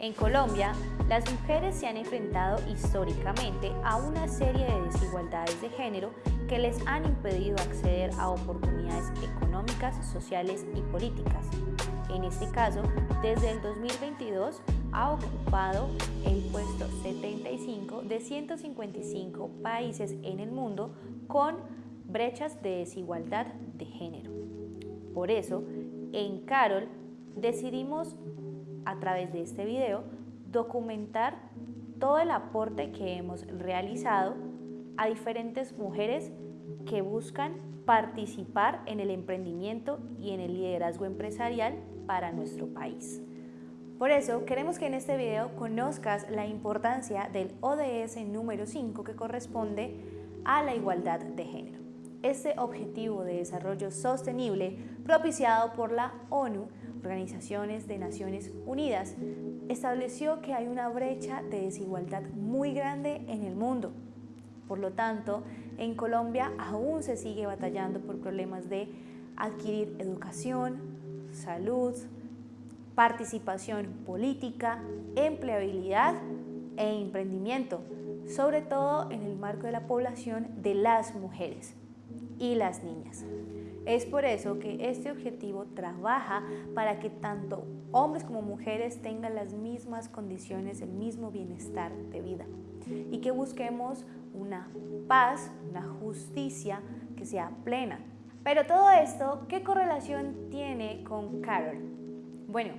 En Colombia, las mujeres se han enfrentado históricamente a una serie de desigualdades de género que les han impedido acceder a oportunidades económicas, sociales y políticas. En este caso, desde el 2022 ha ocupado el puesto 75 de 155 países en el mundo con brechas de desigualdad de género. Por eso, en Carol decidimos a través de este video documentar todo el aporte que hemos realizado a diferentes mujeres que buscan participar en el emprendimiento y en el liderazgo empresarial para nuestro país. Por eso queremos que en este video conozcas la importancia del ODS número 5 que corresponde a la igualdad de género. Este objetivo de desarrollo sostenible propiciado por la ONU Organizaciones de Naciones Unidas, estableció que hay una brecha de desigualdad muy grande en el mundo. Por lo tanto, en Colombia aún se sigue batallando por problemas de adquirir educación, salud, participación política, empleabilidad e emprendimiento, sobre todo en el marco de la población de las mujeres y las niñas. Es por eso que este objetivo trabaja para que tanto hombres como mujeres tengan las mismas condiciones, el mismo bienestar de vida y que busquemos una paz, una justicia que sea plena. Pero todo esto, ¿qué correlación tiene con Carol? Bueno,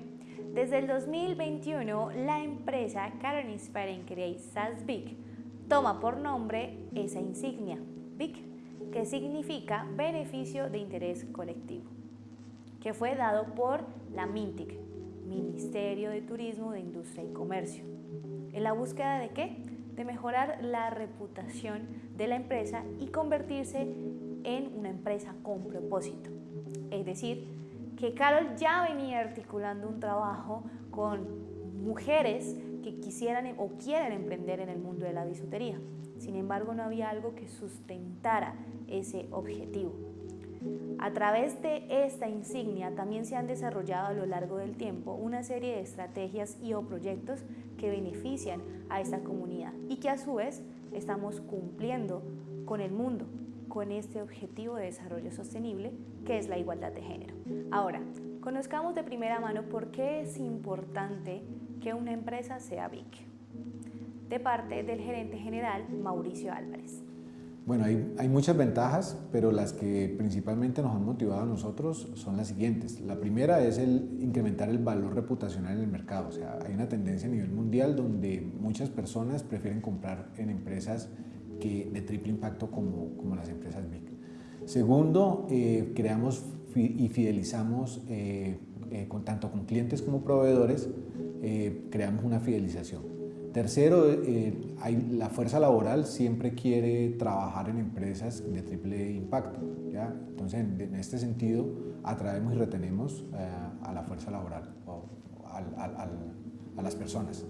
desde el 2021 la empresa Carol Inspiring Create SAS BIC toma por nombre esa insignia, BIC que significa Beneficio de Interés Colectivo, que fue dado por la MINTIC, Ministerio de Turismo, de Industria y Comercio. ¿En la búsqueda de qué? De mejorar la reputación de la empresa y convertirse en una empresa con propósito. Es decir, que Carol ya venía articulando un trabajo con mujeres que quisieran o quieren emprender en el mundo de la bisutería. Sin embargo, no había algo que sustentara ese objetivo. A través de esta insignia también se han desarrollado a lo largo del tiempo una serie de estrategias y o proyectos que benefician a esta comunidad y que a su vez estamos cumpliendo con el mundo, con este objetivo de desarrollo sostenible que es la igualdad de género. Ahora, conozcamos de primera mano por qué es importante que una empresa sea BIC de parte del gerente general Mauricio Álvarez. Bueno, hay, muchas ventajas, pero las que principalmente nos han motivado a nosotros son las siguientes. La primera es el incrementar el valor reputacional en el mercado. O sea, hay una tendencia a nivel mundial donde muchas personas prefieren comprar en empresas que de triple impacto como, como las empresas BIC. Segundo, eh, creamos y fidelizamos eh, eh, tanto con clientes como proveedores, creamos una fidelización. Tercero, eh, la fuerza laboral siempre quiere trabajar en empresas de triple impacto. Entonces, en, este sentido, atraemos y retenemos eh, a la fuerza laboral o a las personas.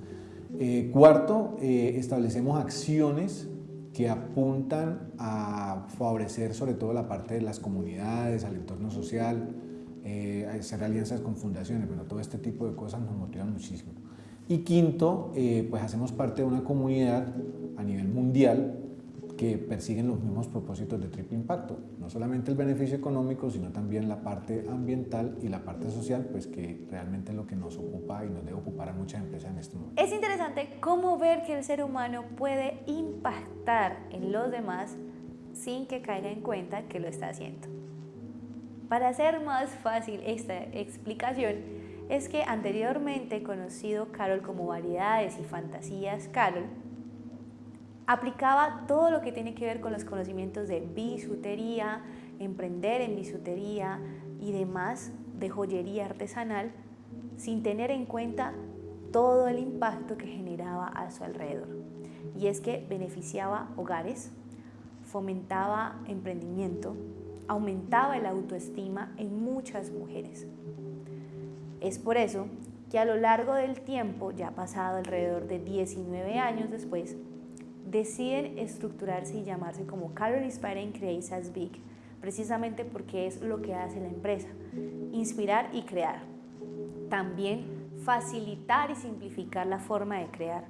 Eh, cuarto, establecemos acciones que apuntan a favorecer sobre todo la parte de las comunidades, al entorno social, hacer alianzas con fundaciones, bueno, todo este tipo de cosas nos motivan muchísimo. Y quinto, eh, pues hacemos parte de una comunidad a nivel mundial que persiguen los mismos propósitos de triple impacto. No solamente el beneficio económico, sino también la parte ambiental y la parte social, pues que realmente es lo que nos ocupa y nos debe ocupar a muchas empresas en este momento. Es interesante cómo ver que el ser humano puede impactar en los demás sin que caiga en cuenta que lo está haciendo. Para hacer más fácil esta explicación, es que anteriormente conocido Carol como Variedades y Fantasías Carol, aplicaba todo lo que tiene que ver con los conocimientos de bisutería, emprender en bisutería y demás de joyería artesanal sin tener en cuenta todo el impacto que generaba a su alrededor. Y es que beneficiaba hogares, fomentaba emprendimiento, aumentaba el autoestima en muchas mujeres. Es por eso que a lo largo del tiempo, ya pasado alrededor de 19 años después, deciden estructurarse y llamarse como Carol Inspiring Creates as Big, precisamente porque es lo que hace la empresa, inspirar y crear. También facilitar y simplificar la forma de crear.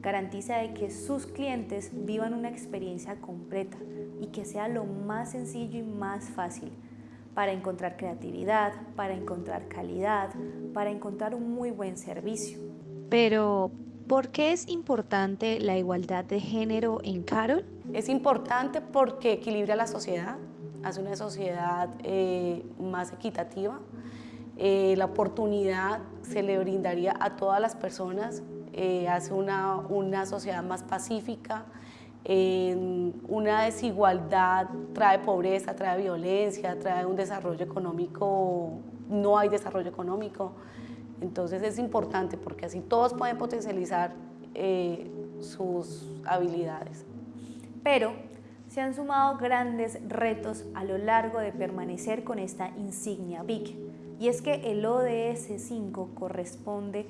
Garantiza de que sus clientes vivan una experiencia completa y que sea lo más sencillo y más fácil para encontrar creatividad, para encontrar calidad, para encontrar un muy buen servicio. Pero, ¿por qué es importante la igualdad de género en Carol? Es importante porque equilibra la sociedad, hace una sociedad eh, más equitativa. Eh, la oportunidad se le brindaría a todas las personas, eh, hace una, una sociedad más pacífica, una desigualdad trae pobreza, trae violencia, trae un desarrollo económico, no hay desarrollo económico. Entonces es importante porque así todos pueden potencializar eh, sus habilidades. Pero se han sumado grandes retos a lo largo de permanecer con esta insignia BIC. Y es que el ODS 5 corresponde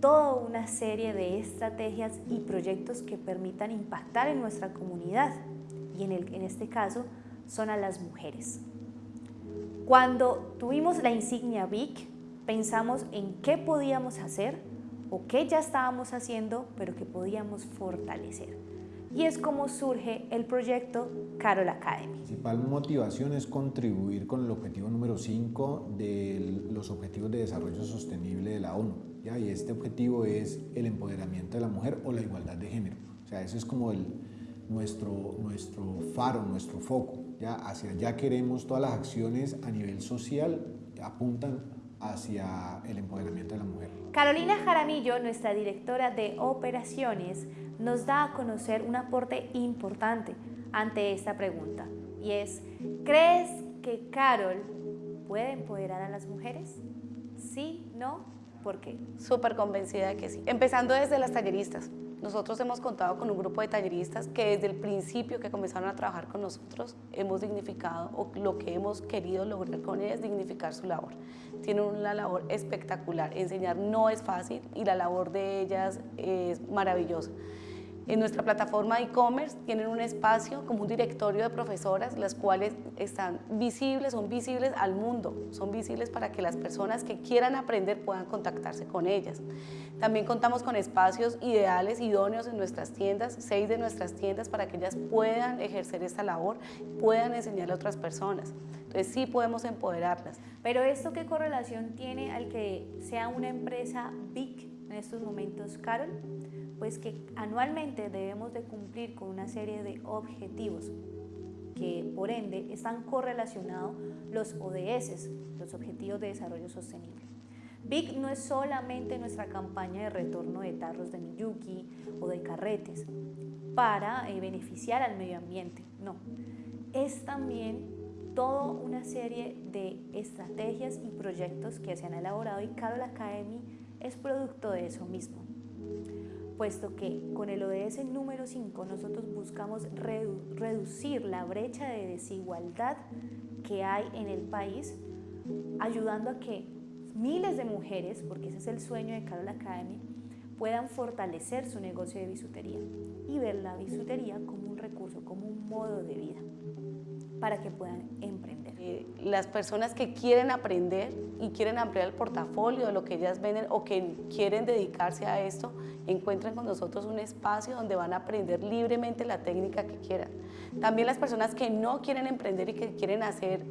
toda una serie de estrategias y proyectos que permitan impactar en nuestra comunidad y en, este caso son a las mujeres. Cuando tuvimos la insignia BIC, pensamos en qué podíamos hacer o qué ya estábamos haciendo, pero que podíamos fortalecer. Y es como surge el proyecto Carol Academy. La principal motivación es contribuir con el objetivo número 5 de los Objetivos de Desarrollo Sostenible de la ONU y este objetivo es el empoderamiento de la mujer o la igualdad de género. O sea, eso es como el, nuestro, nuestro faro, nuestro foco. ¿ya? Hacia allá queremos todas las acciones a nivel social apuntan hacia el empoderamiento de la mujer. Carolina Jaramillo, nuestra directora de operaciones, nos da a conocer un aporte importante ante esta pregunta y es, ¿crees que Carol puede empoderar a las mujeres? ¿Sí? ¿No? ¿Por qué? Súper convencida de que sí. Empezando desde las talleristas. Nosotros hemos contado con un grupo de talleristas que desde el principio que comenzaron a trabajar con nosotros hemos dignificado o lo que hemos querido lograr con ellas es dignificar su labor. Tienen una labor espectacular. Enseñar no es fácil y la labor de ellas es maravillosa. En nuestra plataforma e-commerce tienen un espacio como un directorio de profesoras, las cuales están visibles, son visibles al mundo, son visibles para que las personas que quieran aprender puedan contactarse con ellas. También contamos con espacios ideales, idóneos en nuestras tiendas, seis de nuestras tiendas para que ellas puedan ejercer esta labor, puedan enseñarle a otras personas. Entonces sí podemos empoderarlas. Pero esto qué correlación tiene al que sea una empresa big en estos momentos, Carol? Pues que anualmente debemos de cumplir con una serie de objetivos que por ende están correlacionados los ODS, los Objetivos de Desarrollo Sostenible. BIC no es solamente nuestra campaña de retorno de tarros de Miyuki o de carretes para eh, beneficiar al medio ambiente, no. Es también toda una serie de estrategias y proyectos que se han elaborado y Carol Academy es producto de eso mismo puesto que con el ODS número 5 nosotros buscamos reducir la brecha de desigualdad que hay en el país, ayudando a que miles de mujeres, porque ese es el sueño de Carol Academy, puedan fortalecer su negocio de bisutería y ver la bisutería como un recurso, como un modo de vida para que puedan emprender. Las personas que quieren aprender y quieren ampliar el portafolio de lo que ellas venden o que quieren dedicarse a esto, encuentran con nosotros un espacio donde van a aprender libremente la técnica que quieran. También las personas que no quieren emprender y que quieren hacer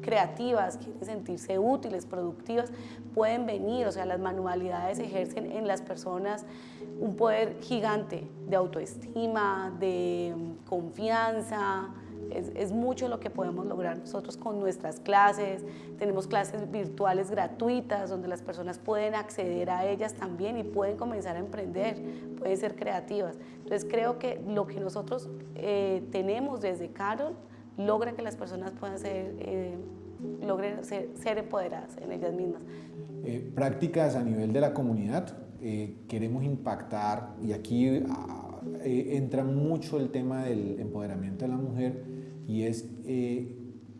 creativas, quieren sentirse útiles, productivas, pueden venir, o sea, las manualidades ejercen en las personas un poder gigante de autoestima, de confianza, es, mucho lo que podemos lograr nosotros con nuestras clases. Tenemos clases virtuales gratuitas donde las personas pueden acceder a ellas también y pueden comenzar a emprender, pueden ser creativas. Entonces creo que lo que nosotros eh, tenemos desde Carol logra que las personas puedan ser, eh, logren ser, empoderadas en ellas mismas. Eh, prácticas a nivel de la comunidad, queremos impactar y aquí ah, entra mucho el tema del empoderamiento de la mujer y es eh,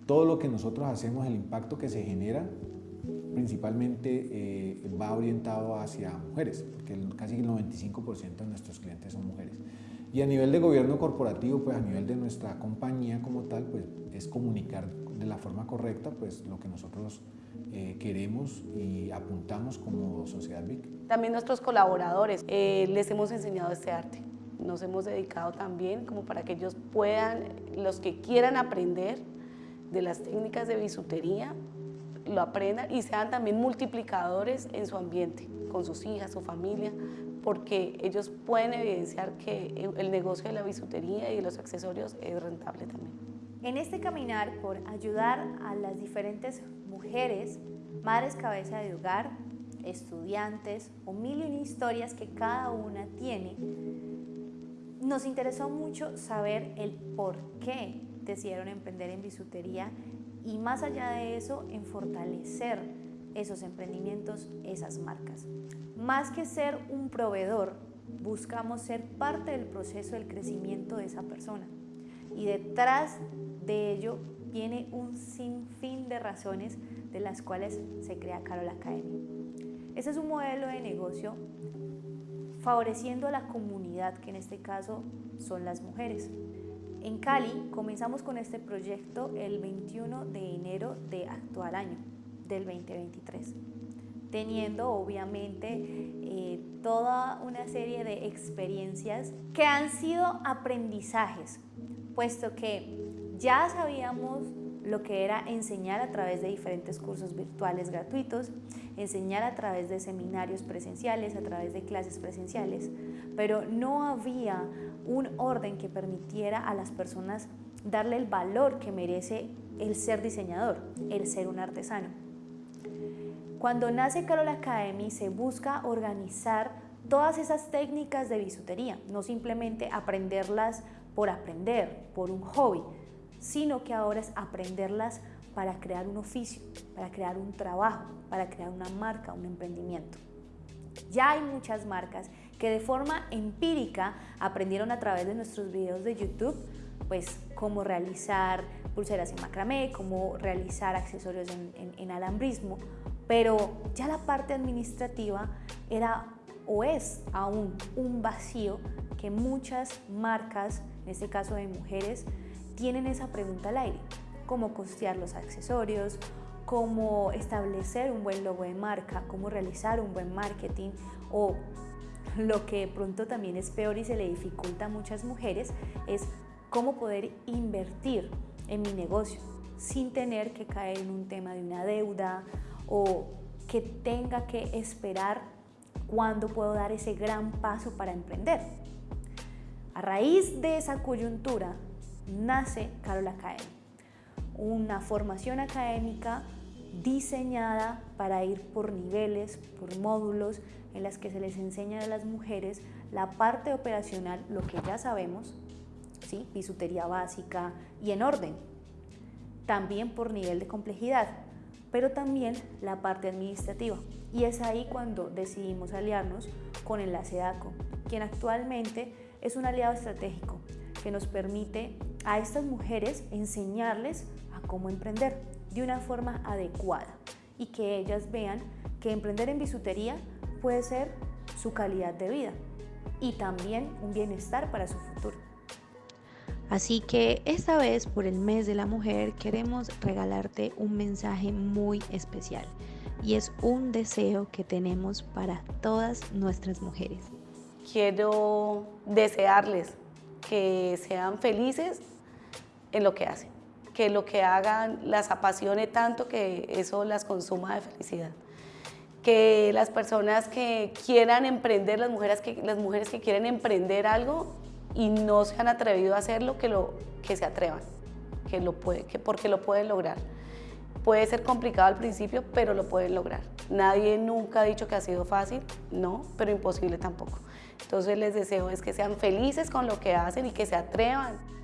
todo lo que nosotros hacemos, el impacto que se genera, principalmente eh, va orientado hacia mujeres, porque casi el 95% de nuestros clientes son mujeres. Y a nivel de gobierno corporativo, pues a nivel de nuestra compañía como tal, pues es comunicar de la forma correcta pues lo que nosotros eh, queremos y apuntamos como Sociedad VIC. También nuestros colaboradores eh, les hemos enseñado este arte. Nos hemos dedicado también como para que ellos puedan, los que quieran aprender de las técnicas de bisutería, lo aprendan y sean también multiplicadores en su ambiente, con sus hijas, su familia, porque ellos pueden evidenciar que el negocio de la bisutería y de los accesorios es rentable también. En este caminar por ayudar a las diferentes mujeres, madres cabeza de hogar, estudiantes o mil y una historias que cada una tiene, nos interesó mucho saber el por qué decidieron emprender en bisutería y más allá de eso, en fortalecer esos emprendimientos, esas marcas. Más que ser un proveedor, buscamos ser parte del proceso del crecimiento de esa persona. Y detrás de ello viene un sinfín de razones de las cuales se crea Carol Academy. Ese es un modelo de negocio favoreciendo a la comunidad, que en este caso son las mujeres. En Cali comenzamos con este proyecto el 21 de enero de actual año, del 2023, teniendo obviamente eh, toda una serie de experiencias que han sido aprendizajes, puesto que ya sabíamos lo que era enseñar a través de diferentes cursos virtuales gratuitos, enseñar a través de seminarios presenciales, a través de clases presenciales, pero no había un orden que permitiera a las personas darle el valor que merece el ser diseñador, el ser un artesano. Cuando nace Carol Academy se busca organizar todas esas técnicas de bisutería, no simplemente aprenderlas por aprender, por un hobby, sino que ahora es aprenderlas para crear un oficio, para crear un trabajo, para crear una marca, un emprendimiento. Ya hay muchas marcas que de forma empírica aprendieron a través de nuestros videos de YouTube, pues cómo realizar pulseras en macramé, cómo realizar accesorios en, en alambrismo, pero ya la parte administrativa era o es aún un vacío que muchas marcas, en este caso de mujeres, tienen esa pregunta al aire, cómo costear los accesorios, cómo establecer un buen logo de marca, cómo realizar un buen marketing o lo que pronto también es peor y se le dificulta a muchas mujeres es cómo poder invertir en mi negocio sin tener que caer en un tema de una deuda o que tenga que esperar cuándo puedo dar ese gran paso para emprender. A raíz de esa coyuntura, nace Carol Academy, una formación académica diseñada para ir por niveles, por módulos, en las que se les enseña a las mujeres la parte operacional, lo que ya sabemos, ¿sí? bisutería básica y en orden, también por nivel de complejidad, pero también la parte administrativa. Y es ahí cuando decidimos aliarnos con Enlace DACO, quien actualmente es un aliado estratégico que nos permite a estas mujeres enseñarles a cómo emprender de una forma adecuada y que ellas vean que emprender en bisutería puede ser su calidad de vida y también un bienestar para su futuro. Así que esta vez por el mes de la mujer queremos regalarte un mensaje muy especial y es un deseo que tenemos para todas nuestras mujeres. Quiero desearles que sean felices en lo que hacen, que lo que hagan las apasione tanto que eso las consuma de felicidad. Que las personas que quieran emprender, las mujeres que, las mujeres que quieren emprender algo y no se han atrevido a hacerlo, que, lo, que se atrevan, que lo puede, que porque lo pueden lograr. Puede ser complicado al principio, pero lo pueden lograr. Nadie nunca ha dicho que ha sido fácil, no, pero imposible tampoco. Entonces les deseo es que sean felices con lo que hacen y que se atrevan.